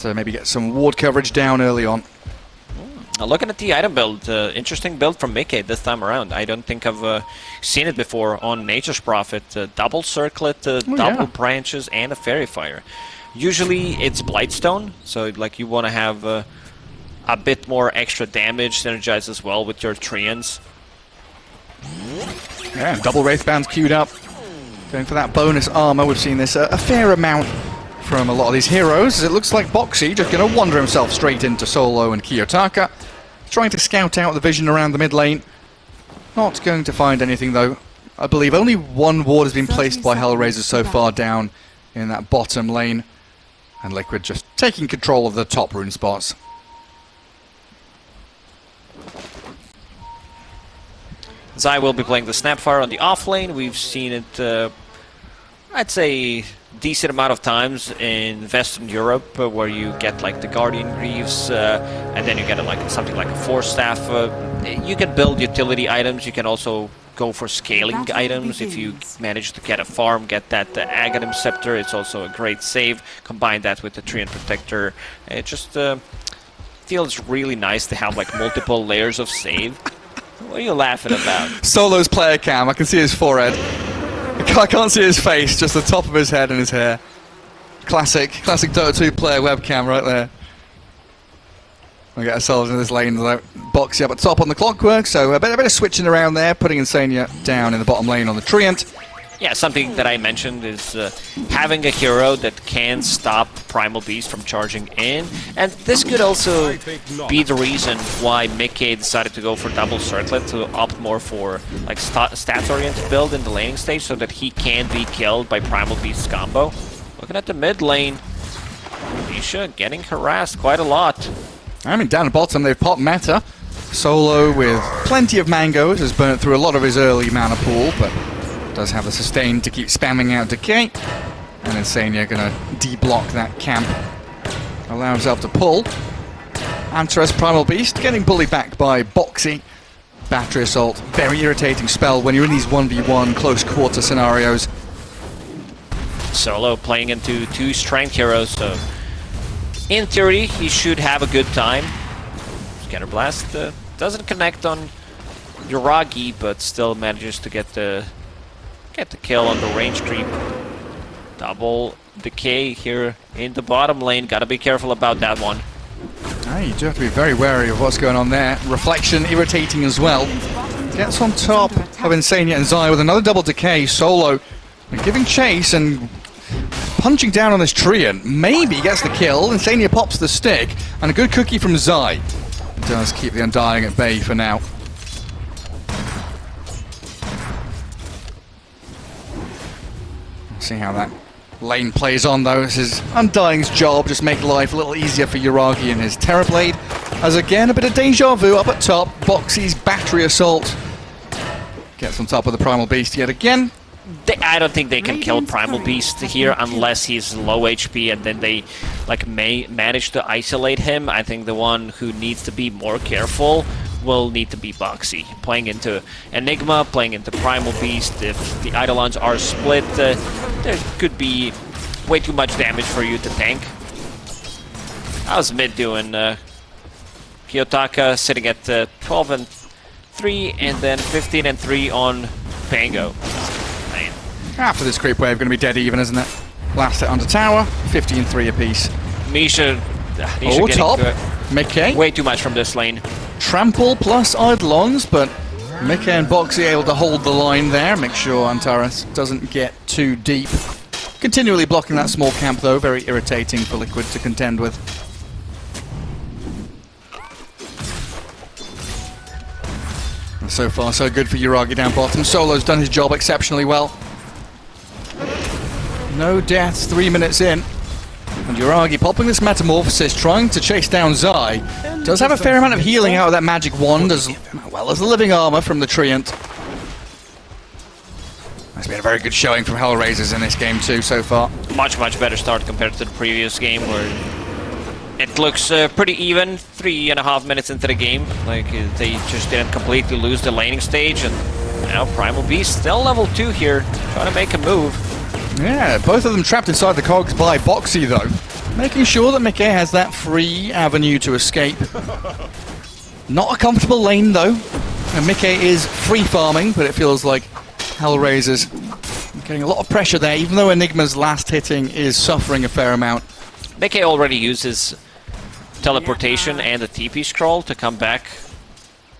to maybe get some ward coverage down early on. Uh, looking at the item build, uh, interesting build from Micke this time around. I don't think I've uh, seen it before on Nature's Prophet. Uh, double circlet, uh, Oh, double yeah. branches, and a faerie fire. Usually it's Blightstone, so like you want to have uh, a bit more extra damage synergized as well with your Treants. Yeah, double Wraith Bands queued up. Going for that bonus armor. We've seen this uh, a fair amount from a lot of these heroes. It looks like Boxi just going to wander himself straight into Solo and Kiyotaka. Trying to scout out the vision around the mid lane. Not going to find anything though. I believe only one ward has been placed by Hellraiser so far down in that bottom lane. And Liquid just taking control of the top rune spots. Zai will be playing the Snapfire on the off lane. We've seen it, uh, I'd say, decent amount of times in Western Europe, uh, where you get like the Guardian Greaves, uh, and then you get a, like something like a Force Staff. Uh, you can build utility items. You can also go for scaling Battle items if you manage to get a farm, get that uh, Aghanim Scepter. It's also a great save. Combine that with the Treant Protector. It just uh, feels really nice to have like multiple layers of save. What are you laughing about? Solo's player cam. I can see his forehead. I can't see his face, just the top of his head and his hair. Classic, classic Dota 2 player webcam right there. We'll get ourselves in this lane, though. Boxi up at top on the clockwork, so a bit, a bit of switching around there, putting Insania down in the bottom lane on the Treant. Yeah, something that I mentioned is uh, having a hero that can stop Primal Beast from charging in, and this could also be the reason why Micke decided to go for double circlet to opt more for like sta stats-oriented build in the laning stage, so that he can be killed by Primal Beast's combo. Looking at the mid lane, Misha getting harassed quite a lot. I mean, down at bottom, they've popped meta. Solo with plenty of mangoes has burnt through a lot of his early mana pool, but does have a sustain to keep spamming out Decay. And Insania gonna de-block that camp. Allow himself to pull. Antares Primal Beast getting bullied back by Boxi. Battery Assault, very irritating spell when you're in these 1v1 close quarter scenarios. Solo playing into two strength heroes, so in theory he should have a good time. Scatter Blast uh, doesn't connect on Yuragi, but still manages to get the get the kill on the range creep. Double decay here in the bottom lane. Gotta be careful about that one. Ah, you do have to be very wary of what's going on there. Reflection irritating as well. Gets on top of Insania and Zai with another double decay. Solo giving chase and punching down on this Treant. Maybe gets the kill. Insania pops the stick. And a good cookie from Zai. Does keep the Undying at bay for now. See how that lane plays on though. This is Undying's job, just make life a little easier for Yuragi and his Terrorblade. As again, a bit of deja vu up at top. Boxi's battery assault gets on top of the Primal Beast yet again. They, I don't think they can kill Primal Beast here unless he's low HP and then they like may manage to isolate him. I think the one who needs to be more careful will need to be Boxi. Playing into Enigma, playing into Primal Beast. If the Eidolons are split, uh, there could be way too much damage for you to tank. How's mid doing? Uh, Kiyotaka sitting at uh, 12 and 3 and then 15 and 3 on Pango. Man. After this creep wave, going to be dead even, isn't it? Last hit under tower, 15-3 apiece. Misha, Misha Oh, top. Micke, way too much from this lane. Trample plus Eidolons, but Micke and Boxi able to hold the line there. Make sure Antares doesn't get too deep. Continually blocking that small camp though, very irritating for Liquid to contend with. So far, so good for Yuragi down bottom. Solo's done his job exceptionally well. No deaths, three minutes in. And Yuragi popping this Metamorphosis, trying to chase down Zai. Does have a fair amount of healing out of that magic wand, as well as the living armor from the Treant. That's been a very good showing from Hellraisers in this game too so far. Much, much better start compared to the previous game where it looks uh, pretty even. Three and a half minutes into the game. Like, uh, they just didn't completely lose the laning stage. And now Primal Beast still level 2 here, trying to make a move. Yeah, both of them trapped inside the cogs by Boxi though. Making sure that Micke has that free avenue to escape. Not a comfortable lane though. And Micke is free farming, but it feels like Hellraiser's getting a lot of pressure there, even though Enigma's last hitting is suffering a fair amount. Micke already uses teleportation and the TP scroll to come back.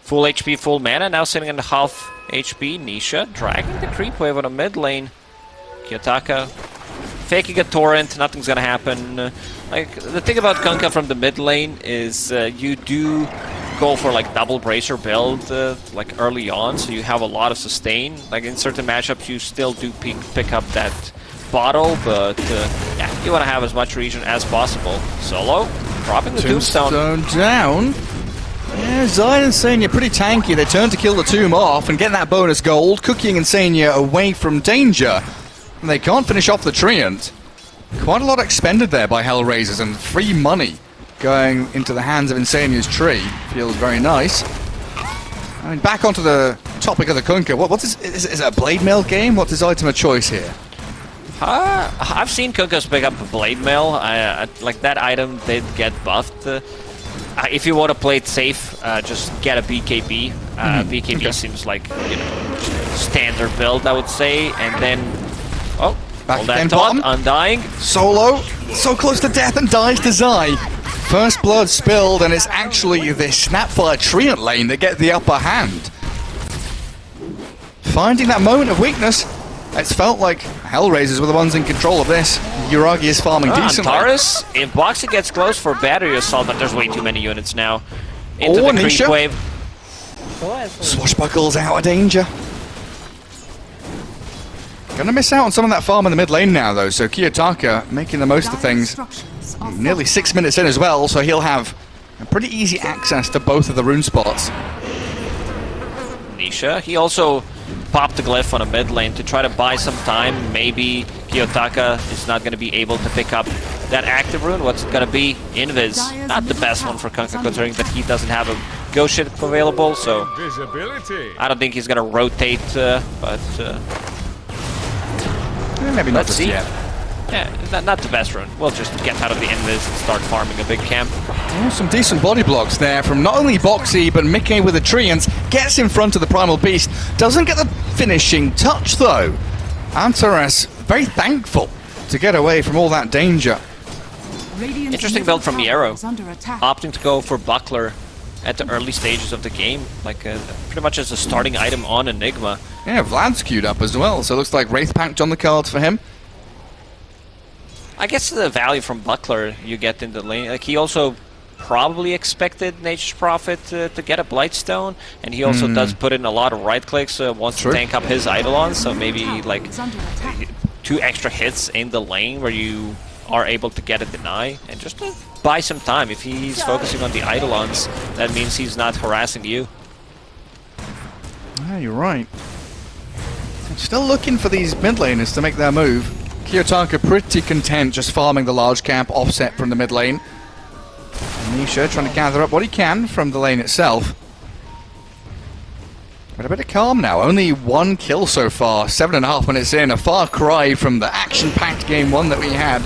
Full HP, full mana, now sitting in half HP. Nisha dragging the creep wave on a mid lane. Kiyotaka faking a torrent, nothing's gonna happen. Like the thing about Kunkka from the mid lane is uh, you do go for like double bracer build uh, like early on, so you have a lot of sustain. Like in certain matchups, you still do pick, pick up that bottle, but uh, yeah, you want to have as much regen as possible. Solo dropping the tombstone. Tombstone down. Yeah, Zai and Senya pretty tanky. They turn to kill the tomb off and get that bonus gold. Cooking and Senya away from danger. And they can't finish off the Treant. Quite a lot expended there by Hellraisers and free money going into the hands of Insania's tree. Feels very nice. I mean, back onto the topic of the Kunkka. What, what is, is, is it a blade mail game? What is item of choice here? Uh, I've seen Kunkkas pick up a blade mail. I, I, like that item did get buffed. Uh, if you want to play it safe, uh, just get a BKB. Uh, Mhm, BKB okay. seems like you know standard build, I would say, and then oh, Back again, bottom. undying. Solo, so close to death and dies to Zai. First blood spilled, and it's actually the Snapfire Treant lane that get the upper hand. Finding that moment of weakness, it's felt like Hellraisers were the ones in control of this. Yuragi is farming Ah, decently. Antares, if Boxi gets close for battery assault, but there's way too many units now. Into Oh, the creep Nisha. wave. Swashbuckle's out of danger. Gonna miss out on some of that farm in the mid lane now, though, so Kiyotaka making the most of things. Nearly six minutes in as well, so he'll have a pretty easy access to both of the rune spots. Nisha. He also popped the glyph on a mid lane to try to buy some time. Maybe Kiyotaka is not going to be able to pick up that active rune. What's it going to be? Invis. Not the best one for Kunkka considering that he doesn't have a ghost ship available, so I don't think he's going to rotate, uh, but uh, Eh, maybe not Let's just see. yet. yeah, not, not the best run. We'll just get out of the Invis and start farming a big camp. Oh, some decent body blocks there from not only Boxi, but Micke with the Treants. Gets in front of the Primal Beast. Doesn't get the finishing touch, though. Antares, very thankful to get away from all that danger. Interesting build from Yarrow. Under attack. Opting to go for Buckler at the early stages of the game, like uh, pretty much as a starting item on Enigma. Yeah, Vlad's queued up as well, so it looks like Wraith Pact on the cards for him. I guess the value from Buckler you get in the lane, like he also probably expected Nature's Prophet uh, to get a Blightstone, and he also does put in a lot of right clicks, uh, wants True. to tank up his Eidolon, so maybe like is under attack. two extra hits in the lane where you are able to get a deny, and just to buy some time. If he's focusing on the Eidolons, that means he's not harassing you. Yeah, you're right. Still looking for these mid laners to make their move. Kiyotaka pretty content just farming the large camp offset from the mid lane. And Nisha trying to gather up what he can from the lane itself. But a bit of calm now. Only one kill so far. Seven and a half minutes in. A far cry from the action-packed game one that we had.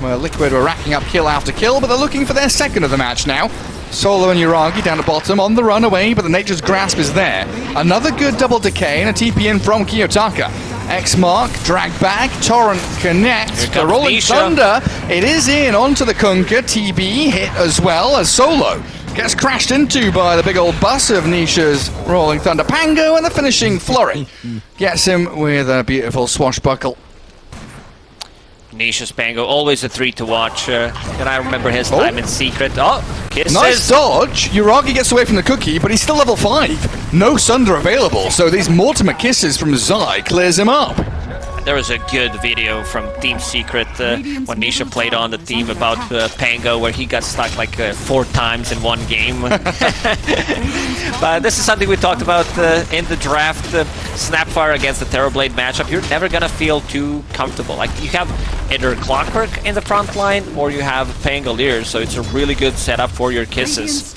Where Liquid were racking up kill after kill, but they're looking for their second of the match now. Solo and Yuragi down the bottom on the run away, but the Nature's Grasp is there. Another good double decay and a TP in from Kiyotaka. X Mark, drag back, Torrent connect. The Rolling Nisha. Thunder, it is in onto the Kunkka. TB hit as well as Solo. Gets crashed into by the big old bus of Nisha's Rolling Thunder. Pango and the finishing flurry. Gets him with a beautiful swashbuckle. Nisha's Pango, always a three to watch. Uh, and I remember his Oh. time in Secret. Oh, kisses! Nice dodge. Yuragi gets away from the cookie, but he's still level 5. No Sunder available, so these Mortimer kisses from Zai clears him up. There was a good video from Team Secret uh, when Nisha played on the team about uh, Pango, where he got stuck like uh, four times in one game. but this is something we talked about uh, in the draft. Uh, Snapfire against the Terrorblade matchup. You're never gonna feel too comfortable. Like you have either Clockwork in the front line, or you have Pangolier. So it's a really good setup for your kisses.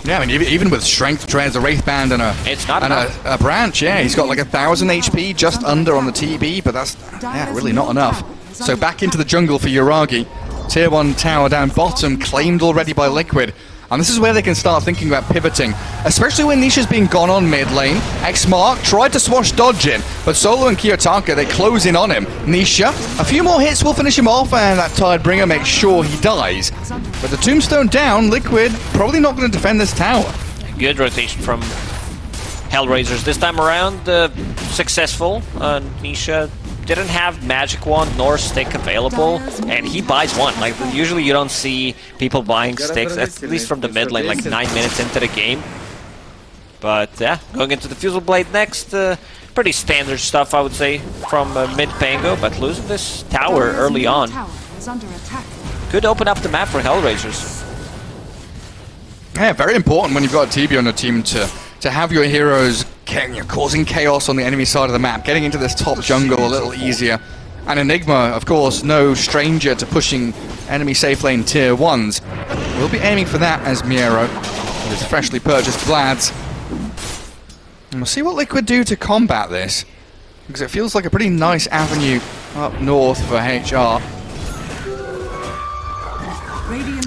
Structures are fortified. Yeah, I mean, even- with strength, trains a wraith band and a It's not and a, a branch. Yeah, he's got like a thousand HP just under on the TB, but that's yeah really not enough. So back into the jungle for Yuragi. Tier 1 tower down bottom, claimed already by Liquid. And this is where they can start thinking about pivoting, especially when Nisha's being gone on mid lane. X-Mark tried to swash dodge in, but Solo and Kiyotaka, they close in on him. Nisha, a few more hits will finish him off, and that Tidebringer makes sure he dies. But the Tombstone down, Liquid probably not going to defend this tower. Good rotation from Hellraisers this time around. Uh, successful. Uh, Nisha didn't have magic wand nor stick available, and he buys one. Like usually you don't see people buying sticks, at least from the mid lane, like nine minutes into the game. But yeah, going into the Fusel Blade next. Uh, pretty standard stuff, I would say, from uh, mid Pango, but losing this tower early on Tower is under attack. could open up the map for Hellraisers. Yeah, very important when you've got a TB on your team to to have your heroes ca- you know, causing chaos on the enemy side of the map, getting into this top jungle a little easier. And Enigma, of course, no stranger to pushing enemy safe lane tier 1s. We'll be aiming for that as Miero with his freshly purchased Vlads. And we'll see what Liquid do to combat this. Because it feels like a pretty nice avenue up north for HR.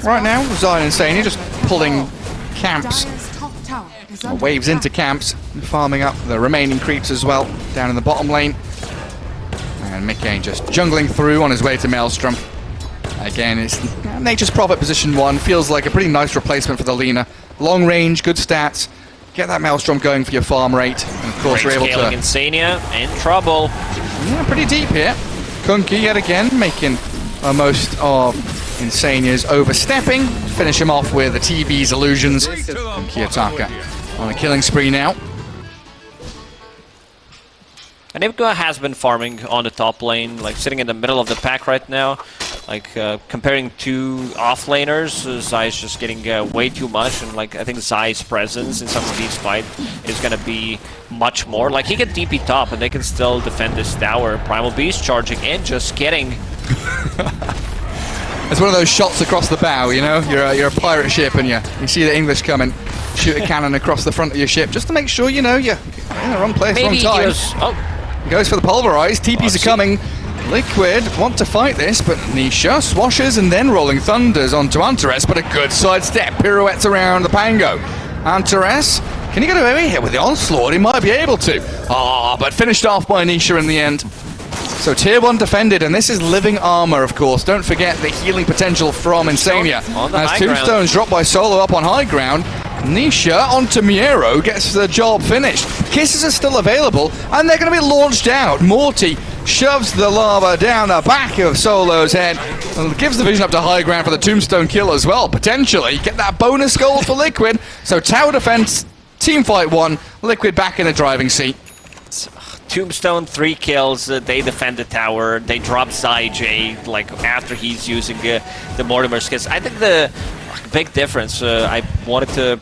Right now, Zion and Sania just pulling camps Well, waves into camps, farming up the remaining creeps as well, down in the bottom lane. And Micke just jungling through on his way to Maelstrom. Again, it's Nature's Prophet position one. Feels like a pretty nice replacement for the Lina. Long range, good stats. Get that Maelstrom going for your farm rate. And of course, Great you're able scaling to. Insania in trouble. Yeah, pretty deep here. Kunkka yet again making uh, most of Insania's overstepping. Finish him off with the TB's illusions. And Kiyotaka on a killing spree now. And Enigma has been farming on the top lane, like sitting in the middle of the pack right now. Like uh, comparing two offlaners, uh, Zai's just getting uh, way too much, and like I think Zai's presence in some of these fights is gonna be much more. Like he can DP top, and they can still defend this tower. Primal Beast charging in, just kidding. It's one of those shots across the bow, you know? You're a, you're a pirate ship and you, you see the English coming, shoot a cannon across the front of your ship just to make sure you know you're in the wrong place, Maybe wrong he time. was. Oh, Goes for the pulverize, TPs are coming. Liquid want to fight this, but Nisha swashes and then rolling thunders onto Antares, but a good sidestep, pirouettes around the Pango. Antares, can he get away here with the onslaught? He might be able to. Ah, but finished off by Nisha in the end. So tier 1 defended, and this is living armor, of course. Don't forget the healing potential from Insania. As. Tombstone's dropped by Solo up on high ground, Nisha onto Miero gets the job finished. Kisses are still available, and they're going to be launched out. Morty shoves the lava down the back of Solo's head, and gives the vision up to high ground for the Tombstone kill as well. Potentially get that bonus goal for Liquid. So tower defense, team fight one, Liquid back in the driving seat. Tombstone, three kills. Uh, they defend the tower. They drop Zai J like after he's using uh, the Mortimer's kiss. I think the big difference. Uh, I wanted to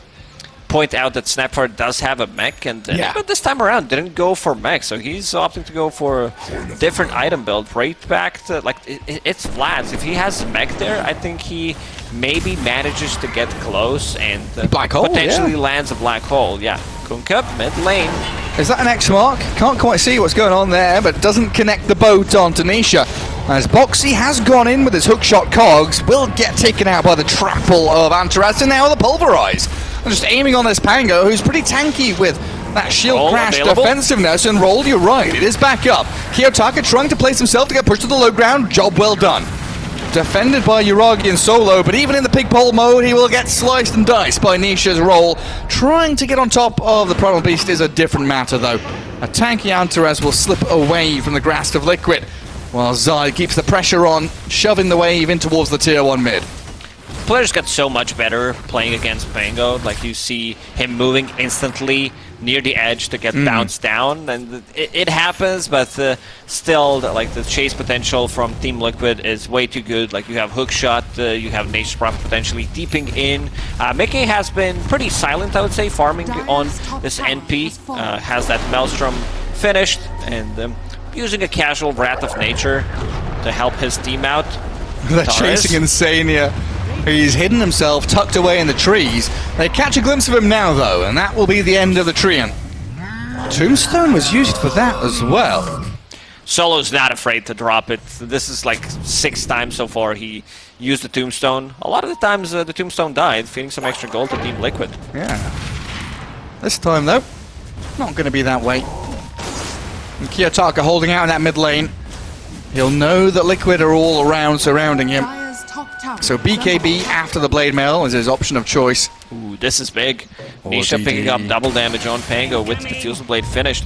point out that Snapfire does have a mech, and Yeah. but this time around didn't go for mech, so he's opting to go for a different item build. Right back to like it, it- it's Vlad's. If he has a mech there, I think he maybe manages to get close and uh, Black hole, potentially yeah. lands a black hole. Yeah, Kunkka mid lane. Is that an X mark? Can't quite see what's going on there, but doesn't connect the boat onto Nisha. As Boxi has gone in with his hookshot cogs, will get taken out by the trample of Antares, and now the pulverize. And just aiming on this Pango, who's pretty tanky with that shield Roll crash available. defensiveness, and roll, you're right, it is back up. Kiyotaka trying to place himself to get pushed to the low ground, job well done. Defended by Yuragi and Solo, but even in the pig pole mode, he will get sliced and diced by Nisha's roll. Trying to get on top of the Primal Beast is a different matter, though. A tanky Antares will slip away from the grasp of Liquid, while Zai keeps the pressure on, shoving the wave in towards the tier 1 mid. Players got so much better playing against Pango. Like you see him moving instantly near the edge to get bounced down, and it, it happens. But uh, still, the- like the chase potential from Team Liquid is way too good. Like you have hook shot, uh, you have Nature's Prophet potentially deeping in. Uh, Micke has been pretty silent, I would say, farming on this NP. Uh, has that Maelstrom finished and um, using a casual Wrath of Nature to help his team out. They're Torres. chasing Insania. He's hidden himself, tucked away in the trees. They catch a glimpse of him now, though, and that will be the end of the Treant. Tombstone was used for that as well. Solo's not afraid to drop it. This is like six times so far he used the Tombstone. A lot of the times uh, the Tombstone died, feeding some extra gold to Team Liquid. Yeah. This time, though, not going to be that way. And Kiyotaka holding out in that mid lane. He'll know that Liquid are all around surrounding him. Dire's top tower So BKB after the Blade Mail is his option of choice. Ooh, this is big. Oh, Nisha GG. picking up double damage on Pango with the Diffusal Blade finished.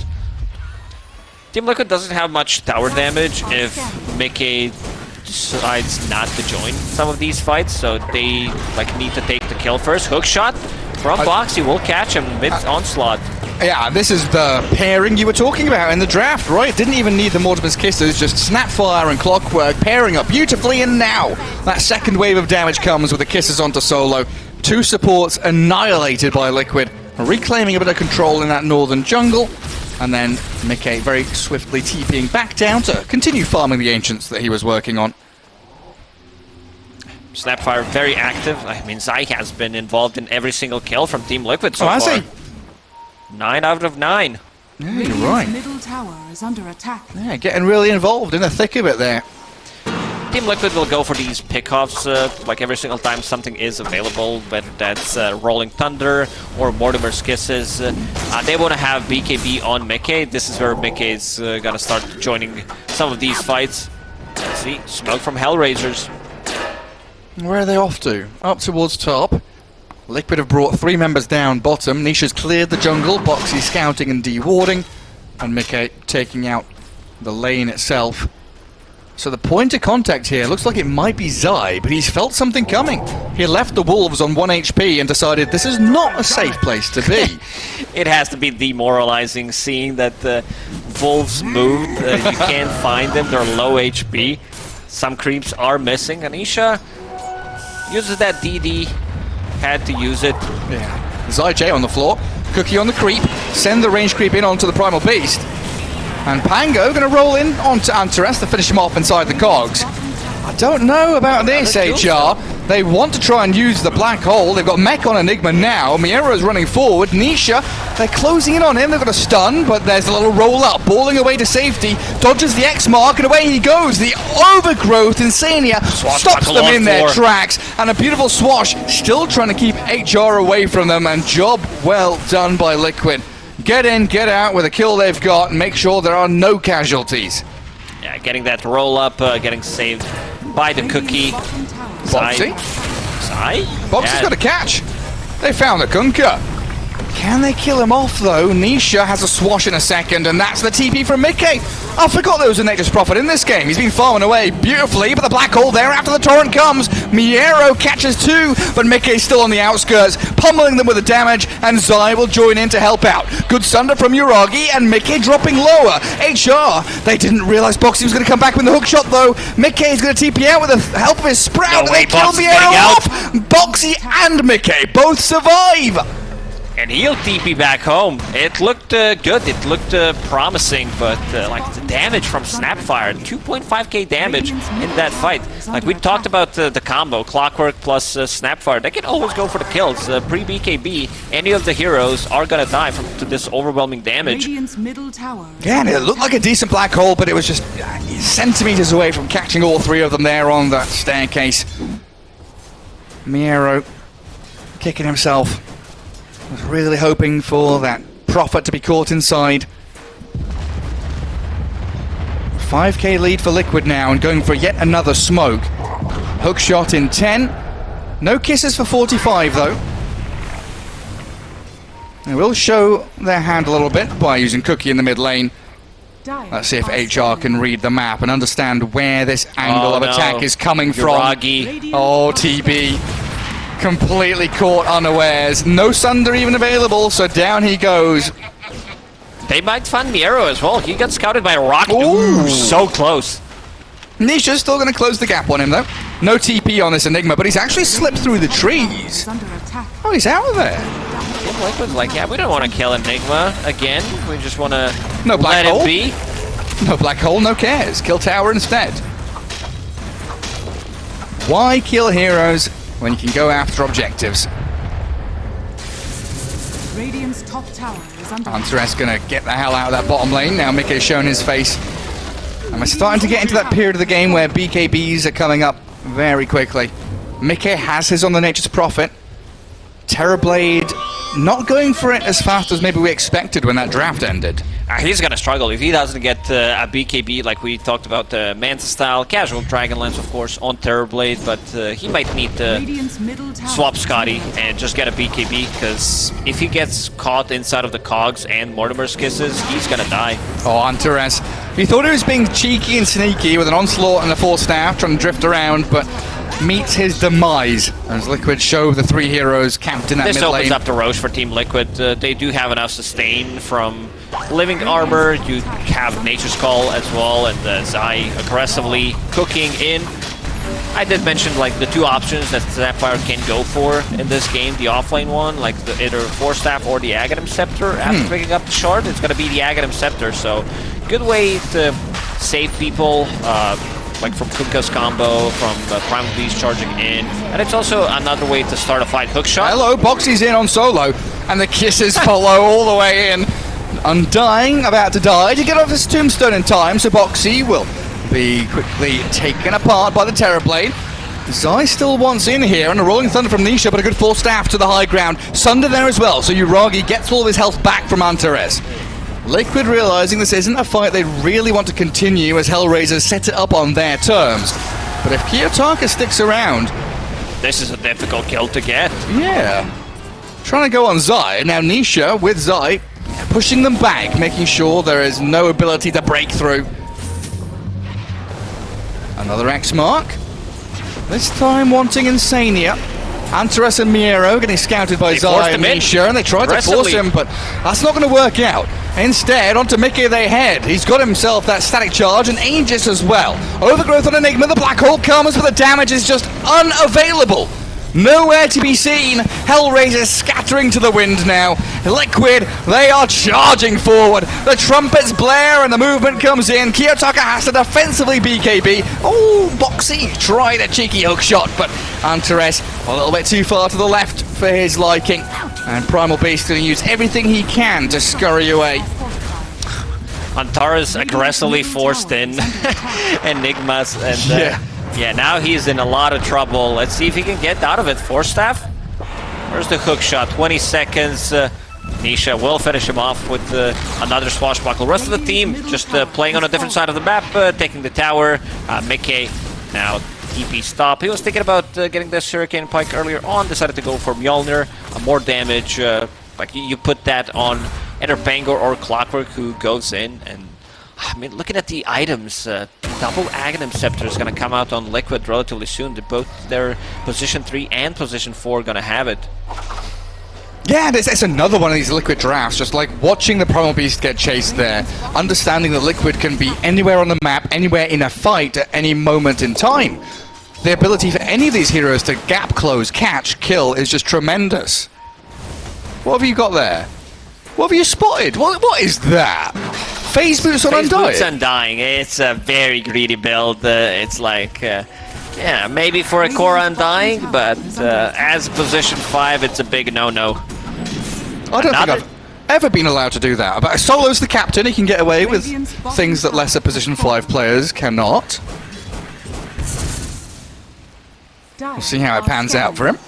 Team Liquid doesn't have much tower damage if Micke decides not to join some of these fights, so they like need to take the kill first. Hook shot from I- Boxi will catch him mid onslaught. Yeah, this is the pairing you were talking about in the draft, right? Didn't even need the Mortimer's Kisses, just Snapfire and Clockwork pairing up beautifully, and now that second wave of damage comes with the Kisses onto Solo. Two supports annihilated by Liquid, reclaiming a bit of control in that northern jungle, and then Micke very swiftly TPing back down to continue farming the Ancients that he was working on. Snapfire very active. I mean, Zai has been involved in every single kill from Team Liquid so oh, far. He? Nine out of nine. Yeah, you're Radiant's right. middle tower is under attack. Yeah, getting really involved in the thick of it there. Team Liquid will go for these pickoffs uh, like every single time something is available, whether that's uh, Rolling Thunder or Mortimer's Kisses. Uh, uh, they want to have BKB on Micke. This is where Micke is uh, gonna start joining some of these fights. Let's see, smoke from Hellraisers. Where are they off to? Up towards top. Liquid have brought three members down bottom. Nisha's cleared the jungle. Boxi scouting and dewarding. And Micke taking out the lane itself. So the point of contact here looks like it might be Zai, but he's felt something coming. He left the Wolves on 1 HP and decided this is not a safe place to be. It has to be demoralizing seeing that the Wolves moved. Uh, you can't find them, they're low HP. Some creeps are missing. Anisha uses that DD, had to use it. Yeah. Zai J on the floor. Cookie on the creep. Send the range creep in onto the Primal Beast. And Pango going to roll in onto Antares to finish him off inside the cogs. I don't know about this, HR. They want to try and use the black hole. They've got Mech on Enigma now. Miero's running forward. Nisha, they're closing in on him. They've got a stun, but there's a little roll up. Balling away to safety. Dodges the X mark, and away he goes. The overgrowth Insania stops them in their floor. tracks. And a beautiful swash, still trying to keep HR away from them. And job well done by Liquid. Get in, get out with the kill they've got, and make sure there are no casualties. Yeah, getting that roll up, uh, getting saved by the cookie. Bottom tower Zai. Boxi? Zai? Boxi's Yeah, got a catch. They found the Kunkka. Can they kill him off though? Nisha has a swash in a second, and that's the TP from Micke. I forgot there was a Nature's Prophet in this game. He's been farming away beautifully, but the black hole there after the torrent comes. Miero catches two, but Micke's still on the outskirts, pummeling them with the damage, and Zai will join in to help out. Good sunder from Yuragi, and Micke dropping lower. HR, they didn't realize Boxi was going to come back with the hook shot though. Micke is going to TP out with the help of his sprout, No and way, they kill Miero off. Boxi and Micke both survive. And he'll TP back home. It looked uh, good. It looked uh, promising, but uh, like the damage from Snapfire, 2.5k damage in that fight. Like we talked about uh, the combo, Clockwork plus uh, Snapfire. They can always go for the kills. Uh, Pre BKB, any of the heroes are gonna die from to this overwhelming damage. Radiant's middle Yeah, and it looked like a decent black hole, but it was just uh, centimeters away from catching all three of them there on that staircase. Miero kicking himself. Was really hoping for that prophet to be caught inside. 5k lead for Liquid now and going for yet another smoke. Hook shot in 10. No kisses for 45 though. They will show their hand a little bit by using Cookie in the mid lane. Let's see if HR can read the map and understand where this angle Oh, of no. attack is coming from. Yuragi. Radiant Oh, TB. Completely caught unawares. No Sunder even available, so down he goes. They might find Miero as well. He got scouted by Rock. Ooh. Ooh, so close. Nisha's still going to close the gap on him, though. No TP on this Enigma, but he's actually slipped through the trees. Oh, he's out of there. Team Liquid's like, yeah, we don't want to kill Enigma again. We just want to No black let hole. it be. No black hole, no cares. Kill tower instead. Why kill heroes when you can go after objectives? Radiant's top tower is under. Hunter S gonna get the hell out of that bottom lane. Now Micke's shown his face And we're starting to get into that period of the game where BKBs are coming up very quickly. Micke has his on the Nature's Prophet. Terrorblade not going for it as fast as maybe we expected when that draft ended. Uh, he's gonna struggle if he doesn't get uh, a BKB like we talked about, uh, Manta style, casual Dragonlance of course on Terrorblade, but uh, he might need to Radiant's middle tower swap Scotty and just get a BKB because if he gets caught inside of the cogs and Mortimer's kisses, he's gonna die. Oh, Antares. He thought he was being cheeky and sneaky with an onslaught and a Force Staff, trying to drift around, but meets his demise as Liquid show the three heroes camped in that This mid opens up the Rosh for Team Liquid. Uh, they do have enough sustain from Living Armor. You have Nature's Call as well, and uh, Zai aggressively cooking in. I did mention like the two options that Snapfire can go for in this game. The offlane one, like the, either Force Staff or the Aghanim Scepter. After picking up the shard, it's going to be the Aghanim Scepter. So, good way to save people. Uh, like from Kunkka's combo, from uh, Primal Beast charging in, and it's also another way to start a fight. Hook shot. Hello, Boxi's in on solo, and the kisses follow all the way in. Undying, about to die to get off his tombstone in time, so Boxi will be quickly taken apart by the Terrorblade. Zai still wants in here, and a Rolling Thunder from Nisha, but a good Force Staff to the high ground. Sunder there as well, so Yuragi gets all of his health back from Antares. Liquid realizing this isn't a fight they really want to continue as Hellraisers set it up on their terms. But if Kiyotaka sticks around, This is a difficult kill to get. yeah. Trying to go on Zai. Now Nisha with Zai pushing them back, making sure there is no ability to break through. Another X mark. This time wanting Insania. Antares and Miero getting scouted by They Zai and him in. Nisha, and they tried to force him, but that's not going to work out. Instead, onto Micke they head. He's got himself that static charge and Aegis as well. Overgrowth on Enigma, the Black Hole comes, but the damage is just unavailable. Nowhere to be seen. Hellraisers scattering to the wind now. Liquid, they are charging forward. The trumpets blare and the movement comes in. Kiyotaka has to defensively BKB. Oh, Boxi tried a cheeky hook shot, but Antares a little bit too far to the left for his liking. And Primal Beast going to use everything he can to scurry away. Antares aggressively forced in Enigmas, and uh, Yeah. yeah, now he's in a lot of trouble. Let's see if he can get out of it. Force staff. Where's the hook shot? 20 seconds. Uh, Nisha will finish him off with uh, another swashbuckle. Rest of the team just uh, playing on a different side of the map, uh, taking the tower. Uh, Micke now TP stop. He was thinking about uh, getting this Hurricane Pike earlier on, decided to go for Mjolnir. Uh, more damage. Uh, like you, put that on either Pango or Clockwork, who goes in and. I mean, looking at the items, uh, double Aghanim Scepter is going to come out on Liquid relatively soon. They both their position 3 and position 4 going to have it. Yeah, it's, it's another one of these liquid drafts, just like watching the Primal Beast get chased there, understanding that liquid can be anywhere on the map, anywhere in a fight at any moment in time. The ability for any of these heroes to gap close, catch, kill is just tremendous. What have you got there? What have you spotted? What, what is that? Phase boots on Phase Boots Undying? Undying, it's a very greedy build. Uh, it's like, uh, yeah, maybe for a core Undying, but uh, as position 5, it's a big no-no. I don't Another- think I've ever been allowed to do that. But Solo's the captain, he can get away with things that lesser position 5 players cannot. We'll see how it pans out for him.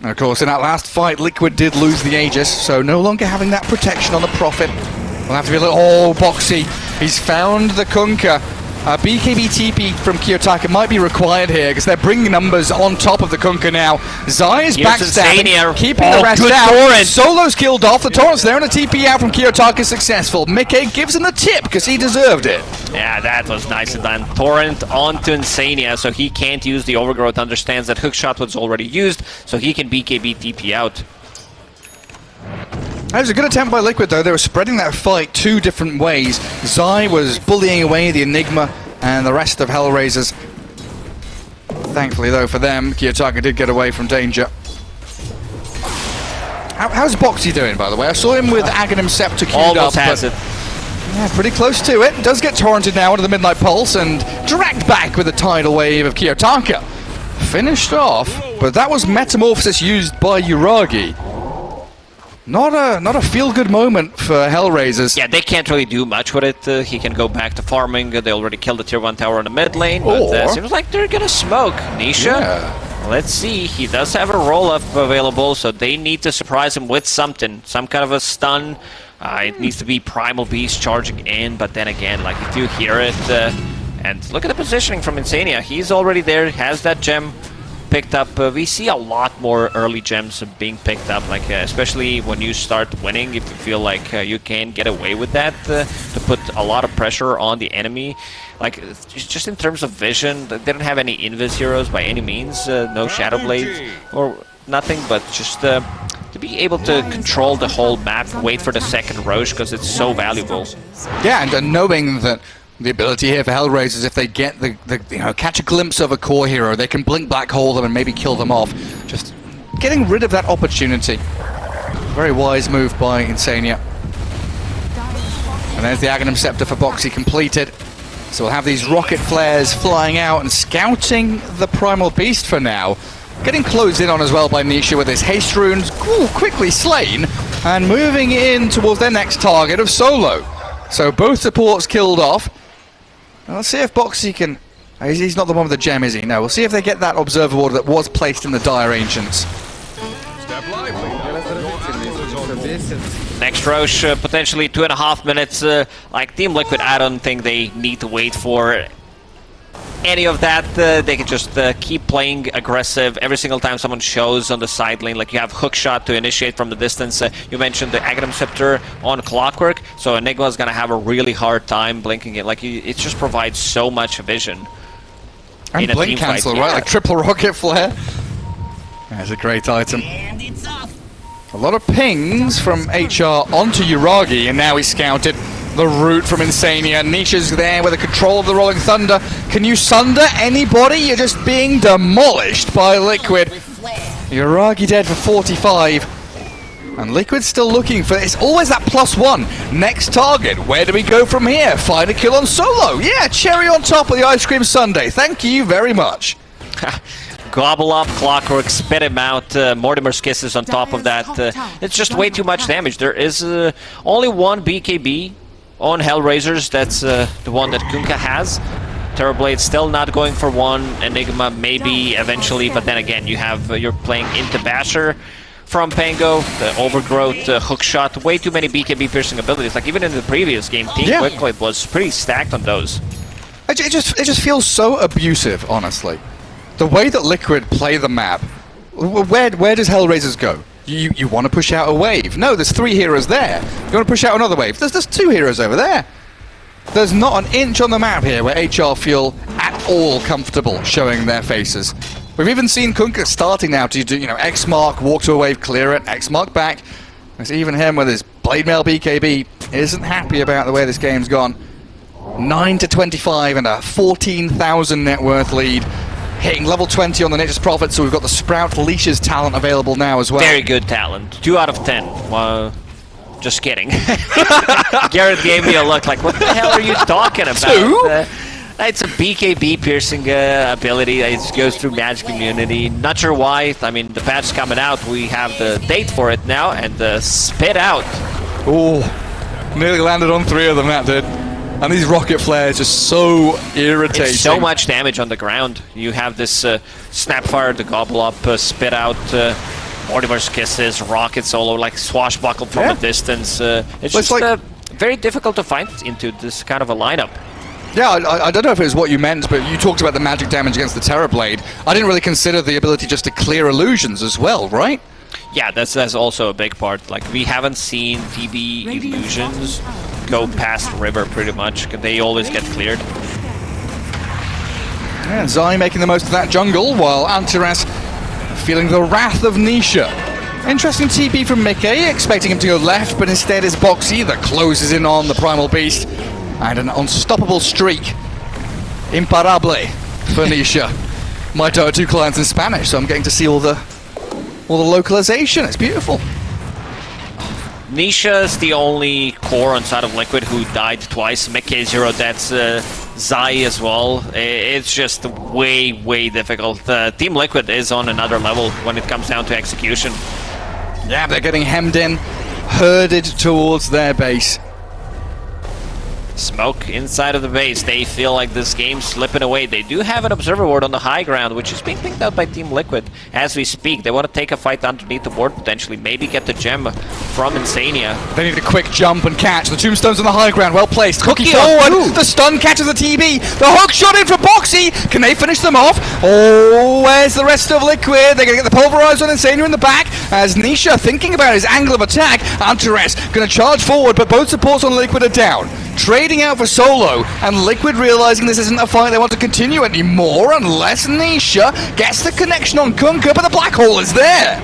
And of course, in that last fight, Liquid did lose the Aegis, so no longer having that protection on the Prophet. We'll have to be a little... Oh, Boxi. He's found the Kunkka. Uh, BKB TP from Kiyotaka might be required here, because they're bringing numbers on top of the Kunkka now. Zai is backstabbing, keeping Oh, the rest out. torrent. Solo's killed off. The Torrent's there, and a TP out from Kiyotaka is successful. Micke gives him the tip, because he deserved it. Yeah, that was nicely done. Torrent onto Insania, so he can't use the Overgrowth, understands that Hookshot was already used, so he can BKB TP out. That was a good attempt by Liquid, though. They were spreading that fight two different ways. Zai was bullying away the Enigma and the rest of Hellraisers. Thankfully, though, for them, Kiyotaka did get away from danger. How, how's Boxi doing, by the way? I saw him with Aghanim Scepter queued Almost up. has it. Yeah, pretty close to it. Does get torrented now into the Midnight Pulse and dragged back with a tidal wave of Kiyotaka. Finished off, but that was Metamorphosis used by Yuragi. Not a not a feel good moment for Hellraisers. Yeah, they can't really do much with it. Uh, he can go back to farming. Uh, they already killed the tier 1 tower in the mid lane, but uh, seems like they're gonna smoke. Nisha, Yeah. let's see. He does have a roll up available, so they need to surprise him with something. Some kind of a stun. Uh, it needs to be Primal Beast charging in, but then again, like if you hear it, uh, and look at the positioning from Insania. He's already there, has that gem picked up. Uh, we see a lot more early gems being picked up, like uh, especially when you start winning. If you feel like uh, you can get away with that, uh, to put a lot of pressure on the enemy. Like just just in terms of vision, they don't have any invis heroes by any means. Uh, no shadow blades or nothing, but just. Uh, to be able to control the whole map, wait for the second Rosh because it's so valuable. Yeah, and, and knowing that the ability here for Hellraisers, if they get the, the you know catch a glimpse of a core hero, they can blink black hole them and maybe kill them off. Just getting rid of that opportunity. Very wise move by Insania. And there's the Aghanim Scepter for Boxi completed. So we'll have these rocket flares flying out and scouting the Primal Beast for now. Getting closed in on as well by Nisha with his haste runes, ooh, quickly slain, and moving in towards their next target of Solo. So both supports killed off. Now let's see if Boxi can... uh, He's he's not the one with the gem, is he? No, we'll see if they get that Observer Ward that was placed in the Dire Ancients. Next Rosh, uh, potentially two and a half minutes. Uh, like Team Liquid, I don't think they need to wait for any of that. Uh, they can just uh, keep playing aggressive every single time someone shows on the side lane. Like you have hook shot to initiate from the distance. Uh, you mentioned the Aghanim Scepter on Clockwork, so Enigma is gonna have a really hard time blinking it. Like you- it just provides so much vision. And In a Blink team fight, Cancel, yeah. right? Like triple rocket flare. That's a great item. A lot of pings from HR onto Uragi, and now he's scouted the route from Insania. Nisha's there with the control of the Rolling Thunder. Can you sunder anybody? You're just being demolished by Liquid. Yuragi dead for 45. And Liquid's still looking for it's always that plus one. Next target. Where do we go from here? Find a kill on solo. Yeah, cherry on top of the ice cream sundae. Thank you very much. Gobble up, Clockwork, spit him out, uh, Mortimer's Kisses on top of that. Uh, it's just way too much damage. There is uh, only one BKB on Hellraisers, that's uh, the one that Kunkka has. Terrorblade still not going for one, Enigma maybe eventually, but then again, you have uh, you're playing into Basher from Pango, the Overgrowth, uh, Hookshot, way too many BKB piercing abilities. Like even in the previous game, Team Yeah. Quicklight was pretty stacked on those. It, it just it just feels so abusive, honestly. The way that Liquid play the map. Where where does Hellraisers go? You you want to push out a wave? No, there's three heroes there. You want to push out another wave? There's there's two heroes over there. There's not an inch on the map here where HR feel at all comfortable showing their faces. We've even seen Kunkka starting now to do, you know, X mark, walk to a wave, clear it, X mark back. There's even him with his blade mail BKB isn't happy about the way this game's gone. 9 to 25 and a 14,000 net worth lead. Hitting level 20 on the Nature's Prophet, so we've got the Sprout Leashes talent available now as well. Very good talent. Two out of ten. Well, just kidding. Garrett gave me a look like, what the hell are you talking about? Two? Uh, it's a BKB piercing uh, ability. It goes through Magic Immunity. Not sure why. I mean, the patch coming out. We have the date for it now, and the spit out. Oh, nearly landed on three of them, that did. And these rocket flares are so irritating. It's so much damage on the ground. You have this uh, Snapfire, the Gobble Up, uh, spit out. Uh, Mortimer's Kisses, Rocket Solo, like swashbuckle from Yeah. a distance. Uh, it's Well, it's just like- uh, very difficult to find into this kind of a lineup. Yeah, I- I, I don't know if it was what you meant, but you talked about the magic damage against the Terror Blade. I didn't really consider the ability just to clear illusions as well, right? Yeah, that's that's also a big part. Like we haven't seen TB illusions go past river pretty much. They always get cleared. Yeah, Zai making the most of that jungle, while Antares feeling the wrath of Nisha. Interesting TP from Micke, expecting him to go left, but instead is Boxi that closes in on the Primal Beast. And an unstoppable streak. Imparable for Nisha. My Dota 2 clients in Spanish, so I'm getting to see all the all the localization. It's beautiful. Nisha is the only core on side of Liquid who died twice. Micke zero deaths. Uh, Zai as well. It's just way, way difficult. Uh, Team Liquid is on another level when it comes down to execution. Yeah, they're getting hemmed in. herded towards their base. Smoke inside of the base. They feel like this game's slipping away. They do have an observer ward on the high ground, which is being picked out by Team Liquid as we speak. They want to take a fight underneath the ward potentially, maybe get the gem from Insania. They need a quick jump and catch. The tombstone's on the high ground, well placed. Cookie, Cookie forward. The stun catches the TB. The hook shot in for Boxi. Can they finish them off? Oh, where's the rest of Liquid? They're going to get the pulverizer on Insania in the back. As Nisha thinking about his angle of attack. Antares going to charge forward, but both supports on Liquid are down. Trading out for Solo, and Liquid realizing this isn't a fight they want to continue anymore unless Nisha gets the connection on Kunkka, but the black hole is there.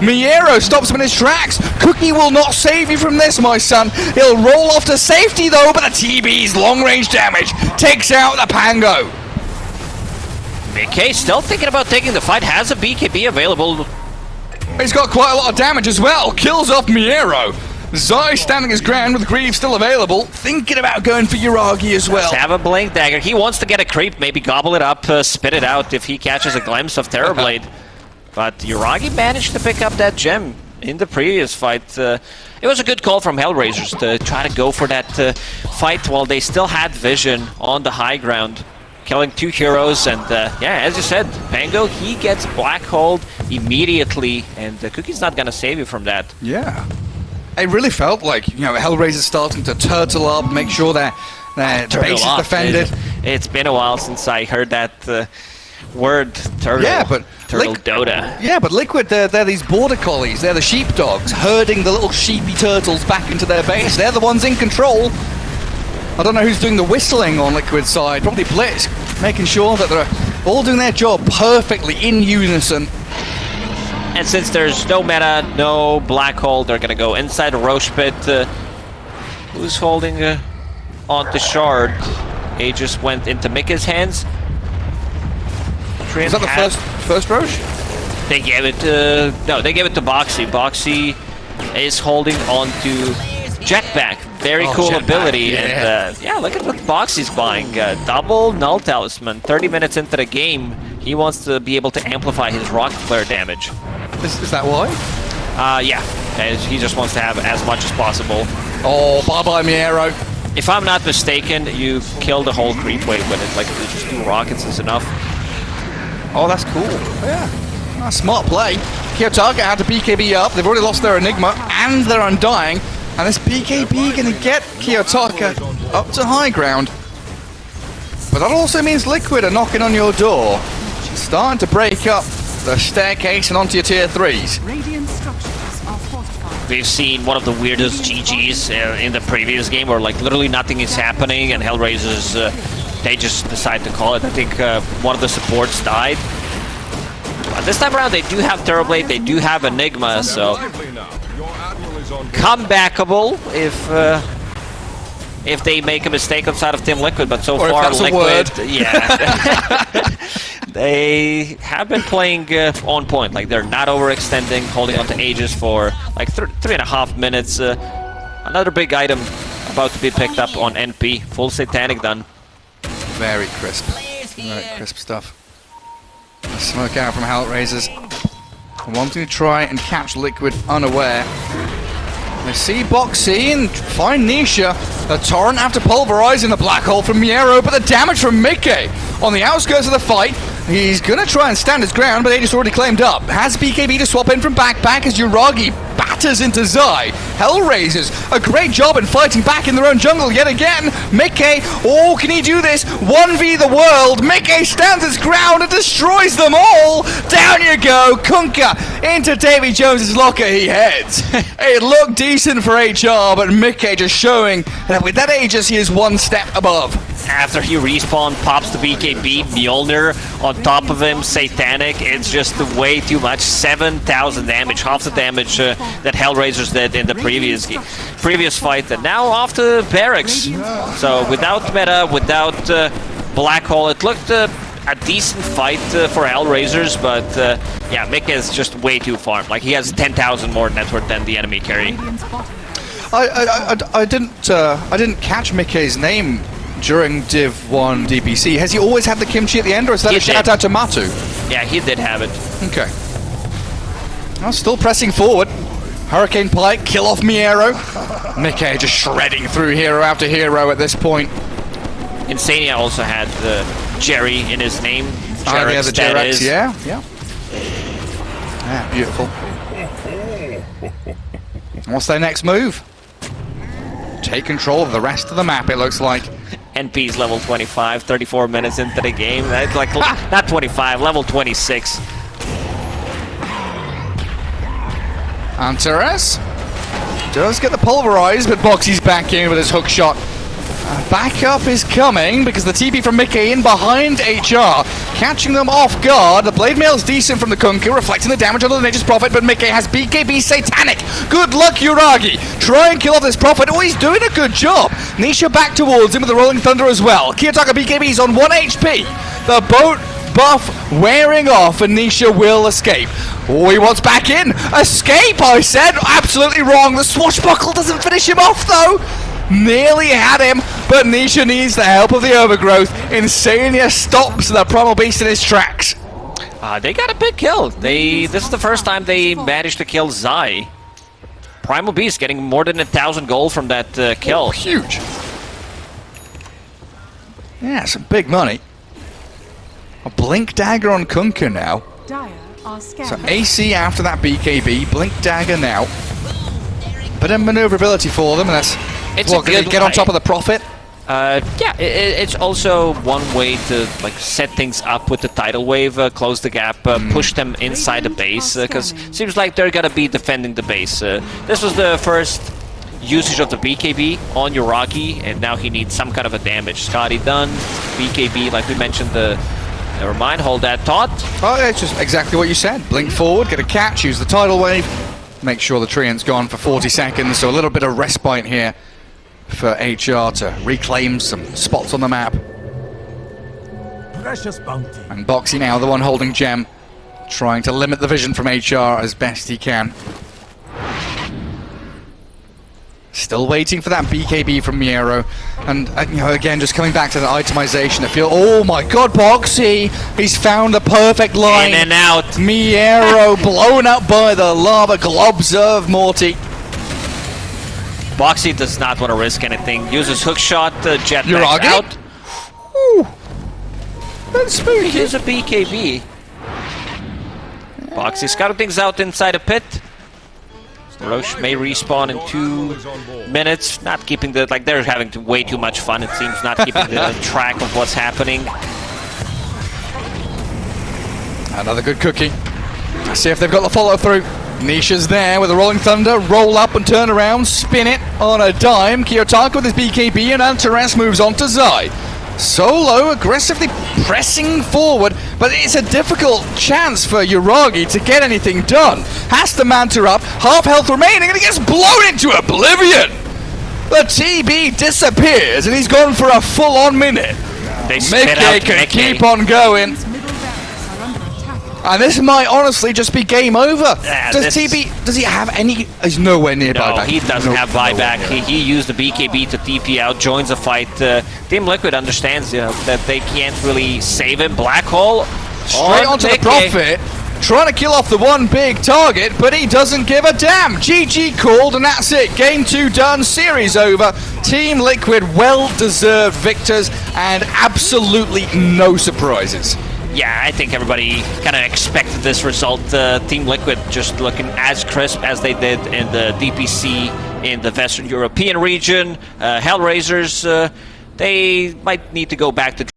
Miero stops him in his tracks. Cookie will not save you from this, my son. He'll roll off to safety though, but the TB's long range damage takes out the Pango. Micke still thinking about taking the fight, has a BKB available. He's got quite a lot of damage as well. Kills off Miero. Zai standing his ground with Grieve still available, thinking about going for Yuragi as well. To have a Blink Dagger. He wants to get a creep, maybe gobble it up, uh, spit it out if he catches a glimpse of Terrorblade. but Yuragi managed to pick up that gem in the previous fight. Uh, it was a good call from Hellraisers to try to go for that uh, fight while they still had vision on the high ground. Killing two heroes, and uh, yeah, as you said, Pango, he gets black holed immediately, and uh, Cookie's not gonna save you from that. Yeah. It really felt like, you know, Hellraiser's starting to turtle up, make sure their, their base is defended. It, it's been a while since I heard that uh, word, turtle. Yeah, but turtle Liq- Dota. Yeah, but Liquid, they're, they're these border collies. They're the sheepdogs, herding the little sheepy turtles back into their base. They're the ones in control. I don't know who's doing the whistling on Liquid's side. Probably Blitz, making sure that they're all doing their job perfectly in unison. And since there's no meta, no black hole, they're gonna go inside the Rosh pit. Uh, who's holding uh, on the shard? He just went into Micke's hands. Is that the first first Rosh? They gave it to no, they gave it to Boxi. Boxi is holding on to Jetpack. Very Oh, cool Jetpack, ability. yeah. And uh, yeah, look at what Boxi's buying. Uh, double null talisman. 30 minutes into the game, he wants to be able to amplify his rocket flare damage. Is, is that why? Uh, yeah, he just wants to have as much as possible. Oh, bye bye, Miero. If I'm not mistaken, you kill the whole creep wave with it. Like just two rockets is enough. Oh, that's cool. Yeah. Ah, smart play. Kiyotaka had to BKB up. They've already lost their Enigma and their Undying. And this BKB going to get Kiyotaka up to high ground. But that also means Liquid are knocking on your door. Starting to break up the staircase and onto your tier 3s. Radiant structures are fortified. We've seen one of the weirdest GGs uh, in the previous game where like literally nothing is happening and Hellraisers, uh, they just decide to call it. I think uh, one of the supports died. But this time around they do have Terrorblade, they do have Enigma, so comebackable if uh, if they make a mistake outside of Team Liquid, but so Or far Liquid, word. yeah, they have been playing uh, on point. Like they're not overextending, holding on to Aegis for like th three and a half minutes. Uh, another big item about to be picked up on NP, full Satanic done. Very crisp. Very crisp stuff. Smoke out from Hellraisers. Wanting to try and catch Liquid unaware. They see Boxi and find Nisha. The Torrent after pulverizing the black hole from Miero, but the damage from Micke on the outskirts of the fight. He's gonna try and stand his ground, but Aegis already claimed up. Has BKB to swap in from backpack as Yuragi batters into Zai. Hellraisers, a great job in fighting back in their own jungle yet again. Micke, oh, can he do this? 1v the world. Micke stands his ground and destroys them all. Down you go. Kunkka into Davy Jones's locker he heads. it looked decent for HR, but Micke just showing that with that Aegis he is one step above. After he respawn, pops the BKB, Mjolnir on top of him, Satanic. It's just way too much. 7,000 damage, half the damage uh, that Hellraisers did in the previous previous fight. And now off to Barracks. So without meta, without uh, Black Hole, it looked uh, a decent fight uh, for Hellraisers, but uh, yeah, Mick is just way too far. Like he has 10,000 more net worth than the enemy carry. I, I, I, I didn't uh, I didn't catch Micke's name during Div 1 DPC. Has he always had the kimchi at the end, or is that He a shout out to Matu? Yeah, he did have it. Okay. Well, still pressing forward. Hurricane Pike, kill off Miero. Micke just shredding through hero after hero at this point. Insania also had uh, Jerry in his name. Ah, yeah, the Jerex, yeah, yeah. Yeah, beautiful. What's their next move? Take control of the rest of the map, it looks like. NP's level 25, 34 minutes into the game. That's like not 25, level 26. Antares does get the pulverized, but Boxi's back in with his hook shot. Uh, backup is coming because the TP from Micke in behind HR, catching them off guard. The blade mail is decent from the Kunkka, reflecting the damage on the Nature's Prophet, but Micke has BKB Satanic. Good luck, Yuragi. Try and kill off this Prophet. Oh, he's doing a good job. Nisha back towards him with the Rolling Thunder as well. Kiyotaka BKB's on 1 HP. The boat buff wearing off and Nisha will escape. Oh, he wants back in. Escape, I said. Absolutely wrong. The swashbuckle doesn't finish him off, though. Nearly had him, but Nisha needs the help of the overgrowth. Insania stops the Primal Beast in his tracks. Uh, they got a big kill. They This is the first time they managed to kill Zai. Primal Beast getting more than a thousand gold from that uh, kill. Huge. Yeah, some big money. A Blink Dagger on Kunkka now. So. AC after that BKB, Blink Dagger now. Bit of maneuverability for them, and that's It's well, a can they good get on top of the Prophet. Uh, yeah, i i- it's also one way to like set things up with the tidal wave, uh, close the gap, uh, push them inside the base, because seems like they're gonna be defending the base. Uh, this was the first usage of the BKB on Yuragi, and now he needs some kind of a damage. Skadi done, BKB, like we mentioned, the never mind, hold that thought. Oh, yeah, it's just exactly what you said. Blink forward, get a catch, use the tidal wave, make sure the Treant's gone for 40 seconds, so a little bit of respite here for HR to reclaim some spots on the map. Precious bounty. And Boxi now, the one holding Gem, trying to limit the vision from HR as best he can. Still waiting for that BKB from Miero. And, uh, you know, again, just coming back to the itemization. I feel, oh my god, Boxi! He's found the perfect line. In and out. Miero blown up by the lava globs of Morty. Boxi does not want to risk anything. Uses hook shot, uh, jetpack out. Ooh. That's spooky. Here's a BKB. Boxi scouting things out inside a pit. Rosh may respawn in two minutes. Not keeping the like they're having to way too much fun. It seems not keeping the track of what's happening. Another good cookie. See if they've got the follow through. Nisha's there with a Rolling Thunder. Roll up and turn around. Spin it on a dime. Kiyotaka with his BKB and Antares moves on to Zai. Solo aggressively pressing forward, but it's a difficult chance for Yuragi to get anything done. Has to manta up, half health remaining, and he gets blown into oblivion. The TB disappears, and he's gone for a full-on minute. They Micke out can Micke. keep on going. And this might honestly just be game over. Yeah, does this- TB does he have any he's nowhere near No, buyback. he doesn't No- have buyback. He, he used the BKB to TP out, joins the fight. Uh, Team Liquid understands you know, that they can't really save him. Black Hole Straight on onto the Micke. Prophet. Trying to kill off the one big target, but he doesn't give a damn. GG called, and that's it. Game two done, series over. Team Liquid well deserved victors, and absolutely no surprises. Yeah, I think everybody kind of expected this result. Uh, Team Liquid just looking as crisp as they did in the DPC in the Western European region. Uh, Hellraisers, uh, they might need to go back to